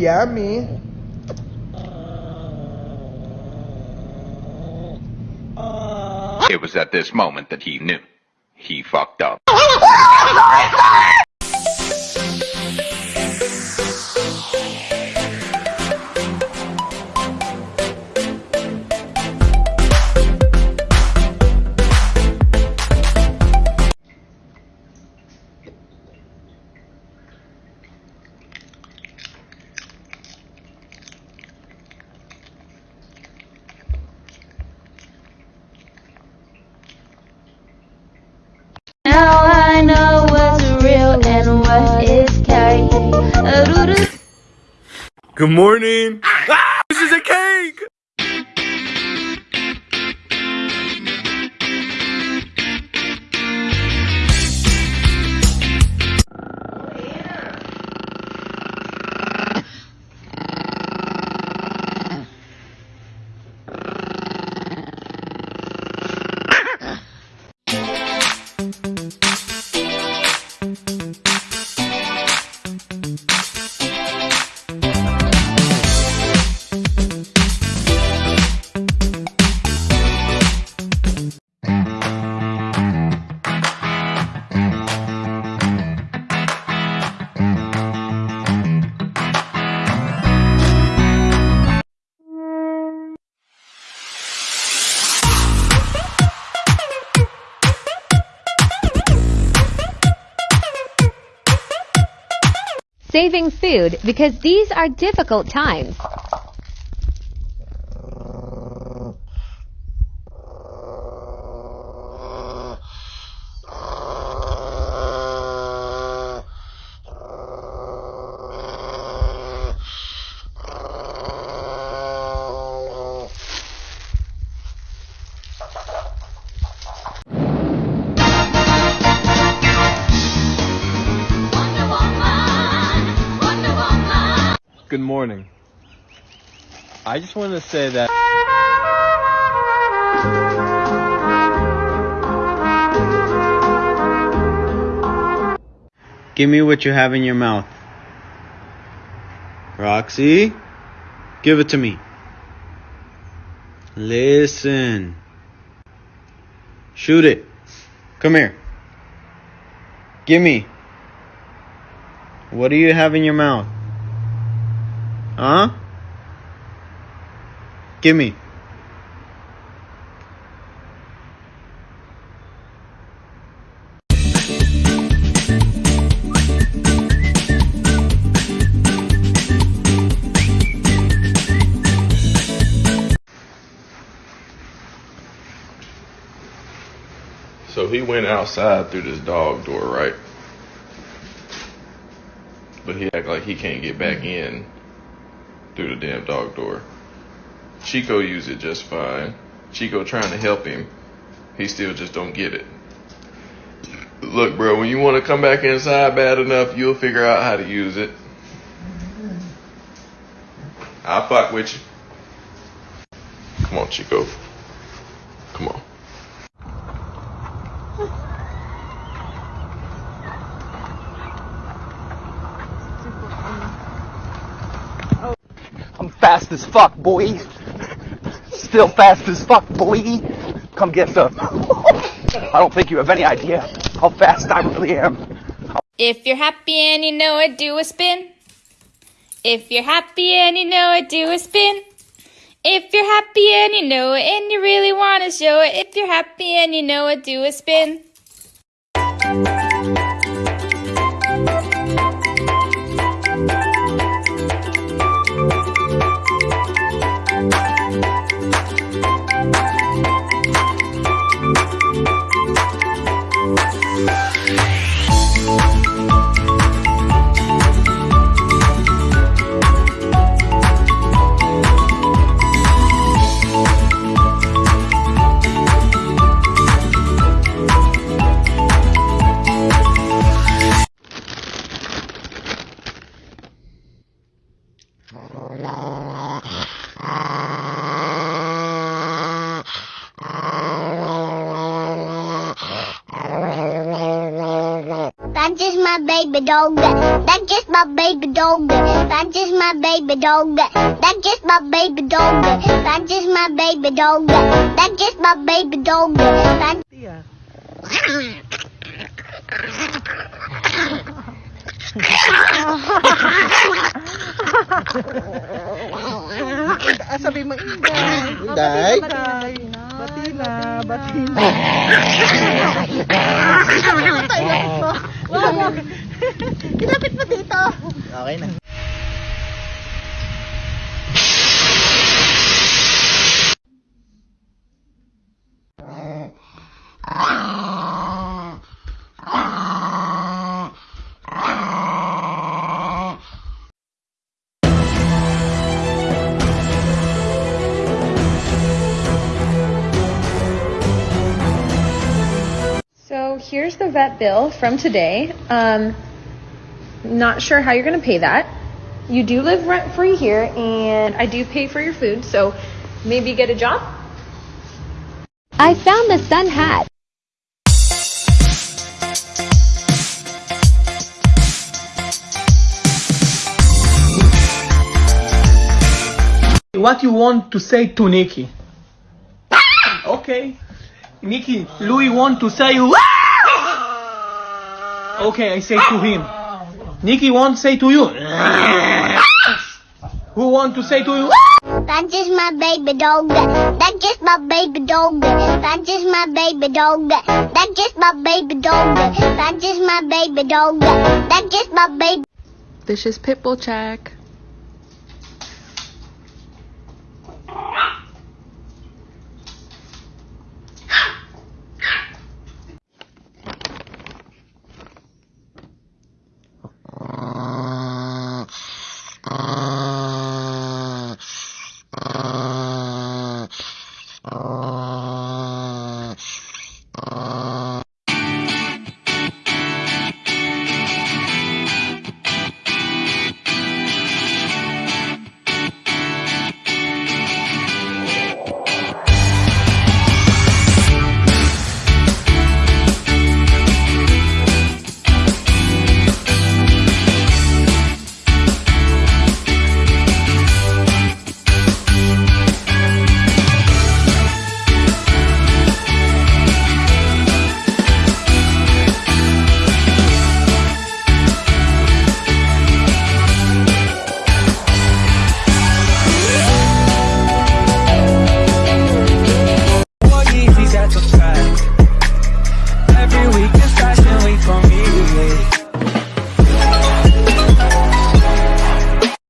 Yummy. It was at this moment that he knew. He fucked up. Good morning. Saving food because these are difficult times. Morning. I just wanted to say that. Give me what you have in your mouth. Roxy, give it to me. Listen. Shoot it. Come here. Give me. What do you have in your mouth? Huh? Give me. So he went outside through this dog door, right? But he act like he can't get back in through the damn dog door. Chico used it just fine. Chico trying to help him. He still just don't get it. Look, bro, when you want to come back inside bad enough, you'll figure out how to use it. I'll fuck with you. Come on, Chico. I'm fast as fuck, boy. Still fast as fuck, boy. Come get some. I don't think you have any idea how fast I really am. If you're happy and you know it, do a spin. If you're happy and you know it, do a spin. If you're happy and you know it and you really want to show it, if you're happy and you know it, do a spin. That's just my baby dog. That's just my baby dog. That's just my baby dog. That's just my baby dog. That's just my baby dog. That's just my baby dog. That's yeah. Ah, sabi mo, Inday. Inday. Batina, batina. Kinapit oh. mo dito. Okay na. Here's the vet bill from today. Um, not sure how you're going to pay that. You do live rent free here, and I do pay for your food, so maybe get a job? I found the sun hat. What you want to say to Nikki? Okay. Nikki, Louis want to say Okay, I say to him. Nikki want to say to you. Who want to say to you? That's just my baby dog. That's just my baby dog. That's just my baby dog. That's just my baby dog. That's just my baby dog. That's just my baby. This is Pitbull Check.